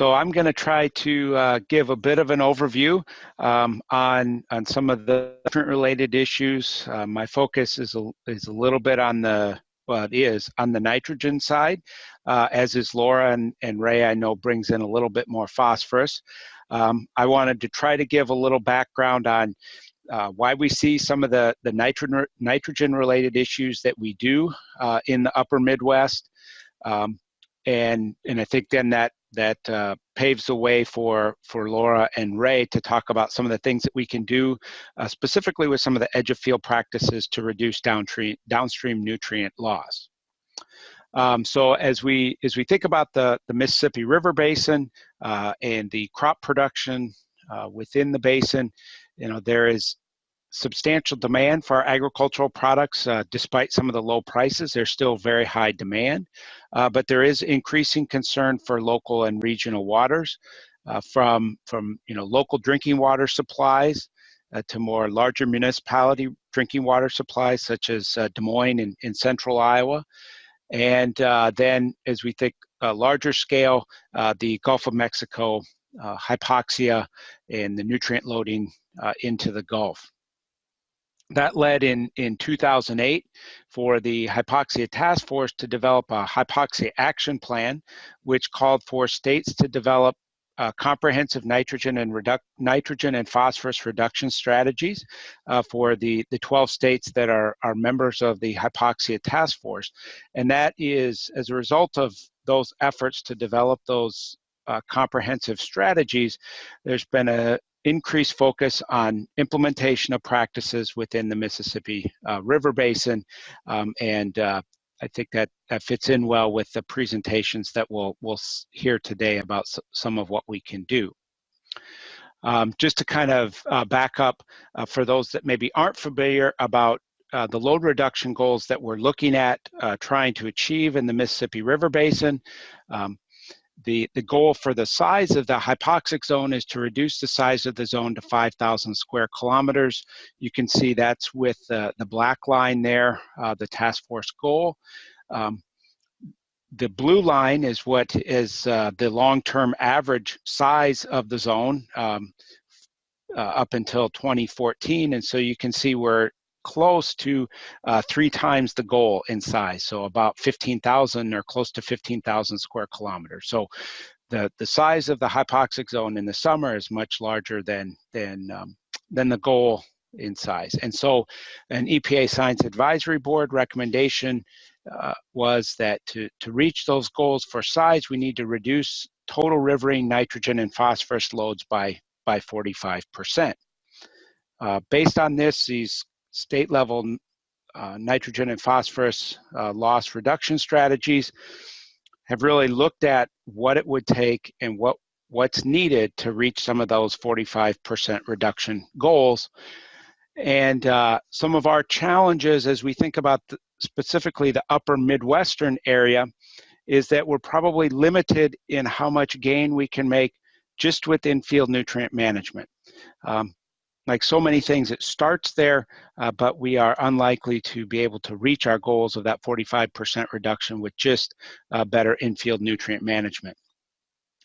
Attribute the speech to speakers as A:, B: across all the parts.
A: so I'm going to try to uh, give a bit of an overview um, on on some of the different related issues. Uh, my focus is a, is a little bit on the well, it is on the nitrogen side, uh, as is Laura and, and Ray. I know brings in a little bit more phosphorus. Um, I wanted to try to give a little background on uh, why we see some of the the nitrogen nitrogen related issues that we do uh, in the Upper Midwest. Um, and and I think then that that uh, paves the way for for Laura and Ray to talk about some of the things that we can do uh, specifically with some of the edge of field practices to reduce downstream downstream nutrient loss. Um, so as we as we think about the the Mississippi River Basin uh, and the crop production uh, within the basin, you know there is substantial demand for our agricultural products. Uh, despite some of the low prices, there's still very high demand, uh, but there is increasing concern for local and regional waters uh, from, from you know, local drinking water supplies uh, to more larger municipality drinking water supplies such as uh, Des Moines in, in central Iowa. And uh, then as we think larger scale, the Gulf of Mexico hypoxia and the nutrient loading into the Gulf that led in, in 2008 for the hypoxia task force to develop a hypoxia action plan, which called for states to develop uh, comprehensive nitrogen and nitrogen and phosphorus reduction strategies uh, for the, the 12 states that are, are members of the hypoxia task force. And that is as a result of those efforts to develop those uh, comprehensive strategies, there's been a, increased focus on implementation of practices within the Mississippi uh, River Basin. Um, and uh, I think that, that fits in well with the presentations that we'll, we'll hear today about some of what we can do. Um, just to kind of uh, back up uh, for those that maybe aren't familiar about uh, the load reduction goals that we're looking at uh, trying to achieve in the Mississippi River Basin. Um, the, the goal for the size of the hypoxic zone is to reduce the size of the zone to 5,000 square kilometers. You can see that's with the, the black line there, uh, the task force goal. Um, the blue line is what is uh, the long-term average size of the zone um, uh, up until 2014. And so you can see we're close to uh, three times the goal in size, so about 15,000 or close to 15,000 square kilometers. So the, the size of the hypoxic zone in the summer is much larger than, than, um, than the goal in size. And so an EPA Science Advisory Board recommendation uh, was that to, to reach those goals for size, we need to reduce total riverine nitrogen and phosphorus loads by, by 45%. Uh, based on this, these state level uh, nitrogen and phosphorus uh, loss reduction strategies have really looked at what it would take and what what's needed to reach some of those 45% reduction goals. And uh, some of our challenges as we think about the, specifically the upper Midwestern area is that we're probably limited in how much gain we can make just with in-field nutrient management. Um, like so many things, it starts there, uh, but we are unlikely to be able to reach our goals of that 45% reduction with just uh, better infield nutrient management.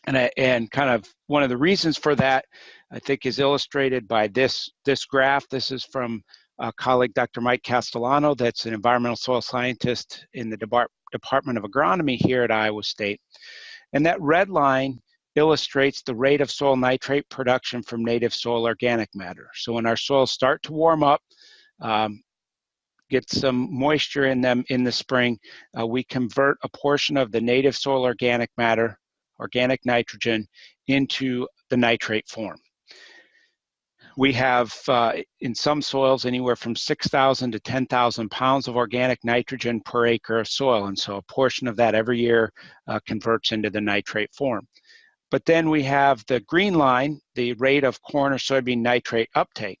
A: And, I, and kind of one of the reasons for that, I think, is illustrated by this, this graph. This is from a colleague, Dr. Mike Castellano, that's an environmental soil scientist in the Department of Agronomy here at Iowa State. And that red line illustrates the rate of soil nitrate production from native soil organic matter. So when our soils start to warm up, um, get some moisture in them in the spring, uh, we convert a portion of the native soil organic matter, organic nitrogen, into the nitrate form. We have uh, in some soils anywhere from 6,000 to 10,000 pounds of organic nitrogen per acre of soil, and so a portion of that every year uh, converts into the nitrate form. But then we have the green line, the rate of corn or soybean nitrate uptake.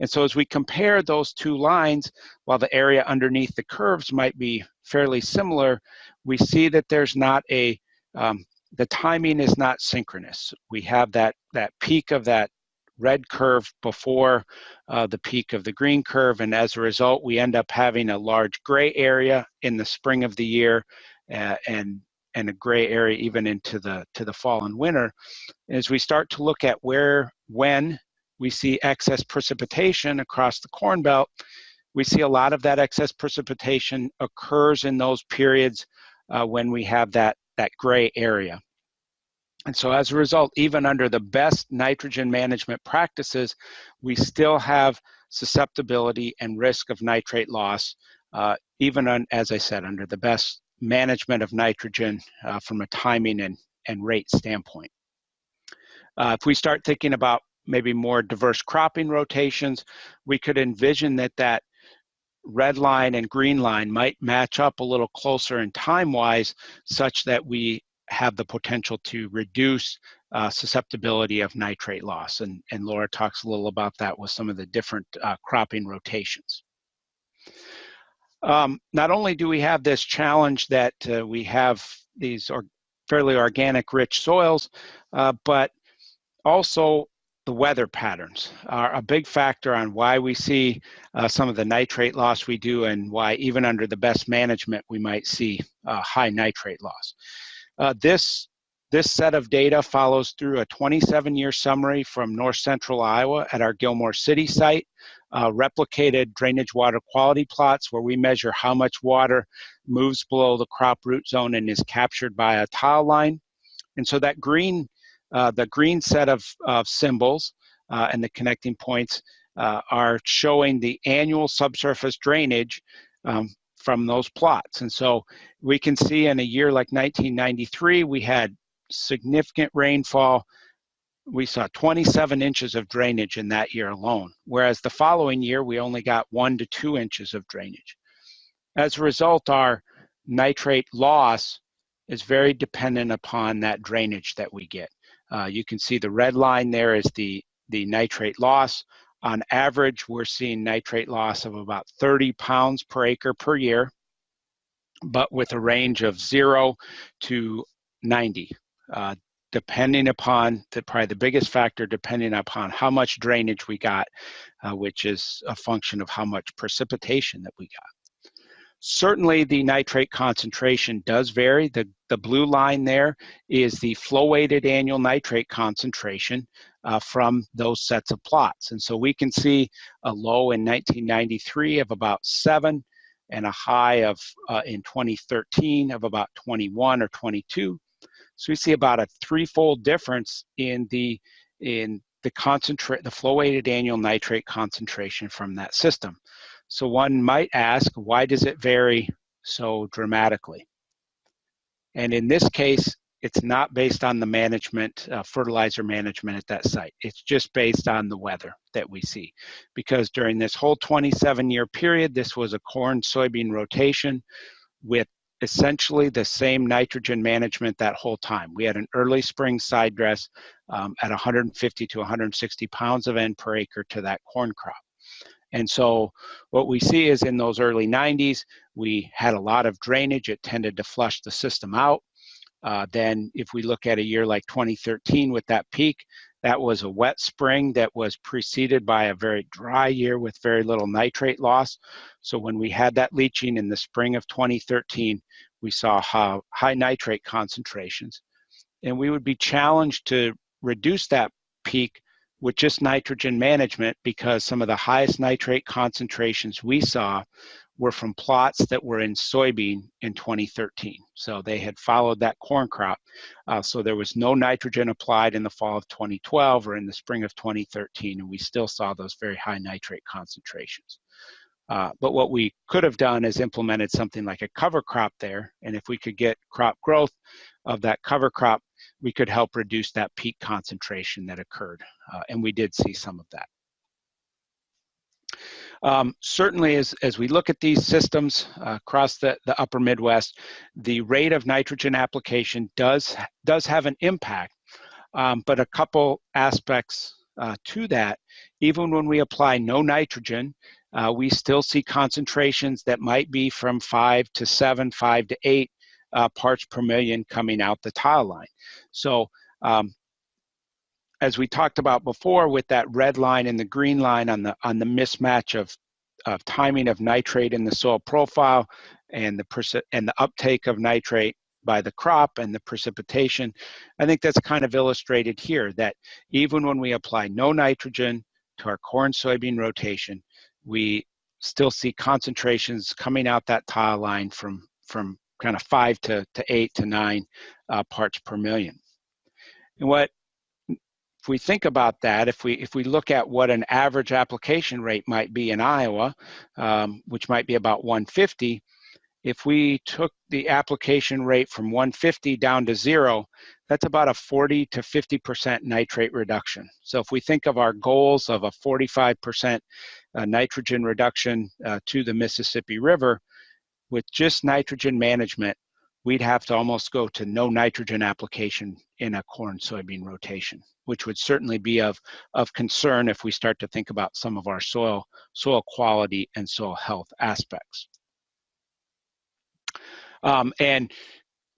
A: And so as we compare those two lines, while the area underneath the curves might be fairly similar, we see that there's not a, um, the timing is not synchronous. We have that, that peak of that red curve before uh, the peak of the green curve, and as a result, we end up having a large gray area in the spring of the year, uh, and and a gray area even into the to the fall and winter, as we start to look at where when we see excess precipitation across the Corn Belt, we see a lot of that excess precipitation occurs in those periods uh, when we have that, that gray area. And so as a result, even under the best nitrogen management practices, we still have susceptibility and risk of nitrate loss, uh, even on, as I said, under the best management of nitrogen uh, from a timing and, and rate standpoint. Uh, if we start thinking about maybe more diverse cropping rotations, we could envision that that red line and green line might match up a little closer in time-wise such that we have the potential to reduce uh, susceptibility of nitrate loss. And, and Laura talks a little about that with some of the different uh, cropping rotations. Um, not only do we have this challenge that uh, we have these or fairly organic rich soils, uh, but also the weather patterns are a big factor on why we see uh, some of the nitrate loss we do and why even under the best management we might see high nitrate loss. Uh, this, this set of data follows through a 27 year summary from north central Iowa at our Gilmore City site, uh, replicated drainage water quality plots where we measure how much water moves below the crop root zone and is captured by a tile line. And so that green uh, the green set of, of symbols uh, and the connecting points uh, are showing the annual subsurface drainage um, from those plots. And so we can see in a year like 1993, we had significant rainfall. We saw 27 inches of drainage in that year alone, whereas the following year, we only got one to two inches of drainage. As a result, our nitrate loss is very dependent upon that drainage that we get. Uh, you can see the red line there is the, the nitrate loss. On average, we're seeing nitrate loss of about 30 pounds per acre per year, but with a range of zero to 90, uh, depending upon, the, probably the biggest factor, depending upon how much drainage we got, uh, which is a function of how much precipitation that we got. Certainly the nitrate concentration does vary. The, the blue line there is the flow weighted annual nitrate concentration uh, from those sets of plots. And so we can see a low in 1993 of about seven and a high of uh, in 2013 of about 21 or 22. So we see about a threefold difference in the in the concentrate the flow weighted annual nitrate concentration from that system. So one might ask, why does it vary so dramatically? And in this case, it's not based on the management, uh, fertilizer management at that site. It's just based on the weather that we see. Because during this whole 27 year period, this was a corn soybean rotation with essentially the same nitrogen management that whole time. We had an early spring side dress um, at 150 to 160 pounds of N per acre to that corn crop. And so what we see is in those early 90s, we had a lot of drainage. It tended to flush the system out. Uh, then if we look at a year like 2013 with that peak, that was a wet spring that was preceded by a very dry year with very little nitrate loss. So when we had that leaching in the spring of 2013, we saw high nitrate concentrations. And we would be challenged to reduce that peak with just nitrogen management because some of the highest nitrate concentrations we saw were from plots that were in soybean in 2013. So they had followed that corn crop. Uh, so there was no nitrogen applied in the fall of 2012 or in the spring of 2013, and we still saw those very high nitrate concentrations. Uh, but what we could have done is implemented something like a cover crop there. And if we could get crop growth of that cover crop, we could help reduce that peak concentration that occurred. Uh, and we did see some of that. Um, certainly, as, as we look at these systems uh, across the, the upper Midwest, the rate of nitrogen application does, does have an impact, um, but a couple aspects uh, to that. Even when we apply no nitrogen, uh, we still see concentrations that might be from five to seven, five to eight uh, parts per million coming out the tile line. So um, as we talked about before with that red line and the green line on the on the mismatch of, of timing of nitrate in the soil profile and the and the uptake of nitrate by the crop and the precipitation. I think that's kind of illustrated here that even when we apply no nitrogen to our corn soybean rotation, we still see concentrations coming out that tile line from, from kind of five to, to eight to nine uh, parts per million. And what if we think about that, if we if we look at what an average application rate might be in Iowa, um, which might be about 150, if we took the application rate from 150 down to zero, that's about a 40 to 50% nitrate reduction. So if we think of our goals of a 45% uh, nitrogen reduction uh, to the Mississippi River, with just nitrogen management, we'd have to almost go to no nitrogen application in a corn soybean rotation, which would certainly be of, of concern if we start to think about some of our soil, soil quality and soil health aspects. Um, and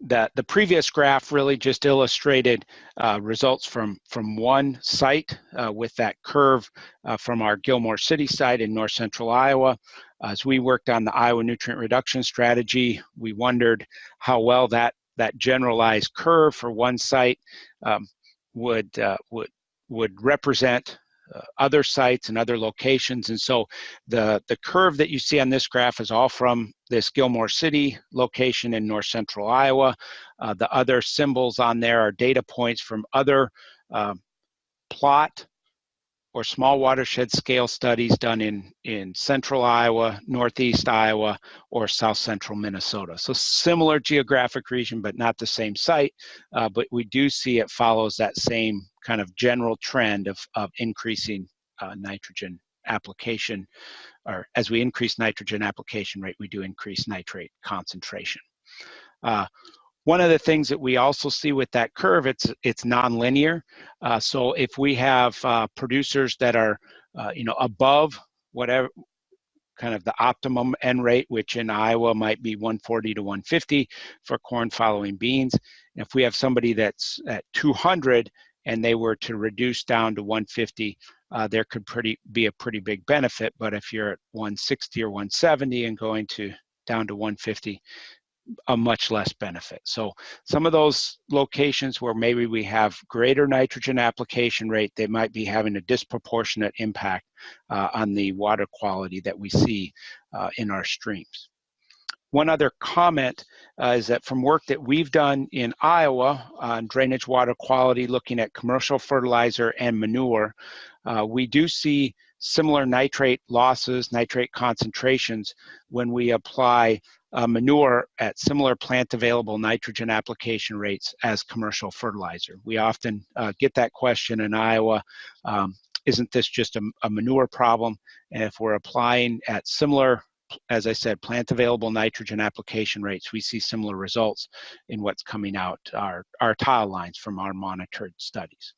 A: the, the previous graph really just illustrated uh, results from, from one site uh, with that curve uh, from our Gilmore City site in north central Iowa. As we worked on the Iowa nutrient reduction strategy, we wondered how well that, that generalized curve for one site um, would, uh, would, would represent uh, other sites and other locations. And so the, the curve that you see on this graph is all from this Gilmore City location in north central Iowa. Uh, the other symbols on there are data points from other uh, plot or small watershed scale studies done in, in central Iowa, northeast Iowa, or south central Minnesota. So similar geographic region, but not the same site, uh, but we do see it follows that same kind of general trend of, of increasing uh, nitrogen application, or as we increase nitrogen application rate, we do increase nitrate concentration. Uh, one of the things that we also see with that curve, it's it's nonlinear. Uh, so if we have uh, producers that are, uh, you know, above whatever kind of the optimum N rate, which in Iowa might be 140 to 150 for corn following beans. If we have somebody that's at 200 and they were to reduce down to 150, uh, there could pretty be a pretty big benefit. But if you're at 160 or 170 and going to down to 150, a much less benefit. So some of those locations where maybe we have greater nitrogen application rate, they might be having a disproportionate impact uh, on the water quality that we see uh, in our streams. One other comment uh, is that from work that we've done in Iowa on drainage water quality, looking at commercial fertilizer and manure, uh, we do see similar nitrate losses, nitrate concentrations when we apply uh, manure at similar plant available nitrogen application rates as commercial fertilizer. We often uh, get that question in Iowa, um, isn't this just a, a, manure problem? And if we're applying at similar, as I said, plant available nitrogen application rates, we see similar results in what's coming out our, our tile lines from our monitored studies.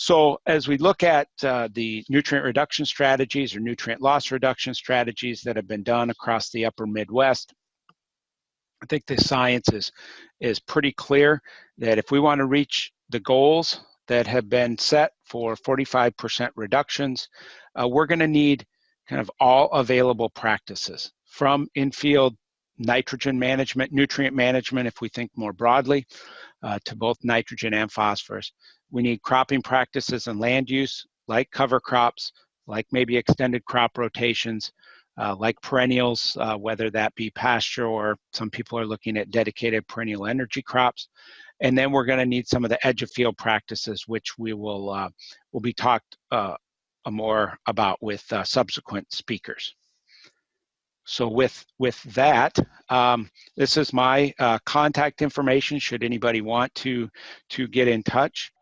A: So as we look at uh, the nutrient reduction strategies or nutrient loss reduction strategies that have been done across the upper Midwest, I think the science is, is pretty clear that if we want to reach the goals that have been set for 45% reductions, uh, we're going to need kind of all available practices from in-field nitrogen management, nutrient management, if we think more broadly, uh, to both nitrogen and phosphorus, we need cropping practices and land use like cover crops, like maybe extended crop rotations, uh, like perennials, uh, whether that be pasture or some people are looking at dedicated perennial energy crops. And then we're going to need some of the edge of field practices, which we will uh, will be talked uh, more about with uh, subsequent speakers. So with, with that, um, this is my uh, contact information should anybody want to, to get in touch.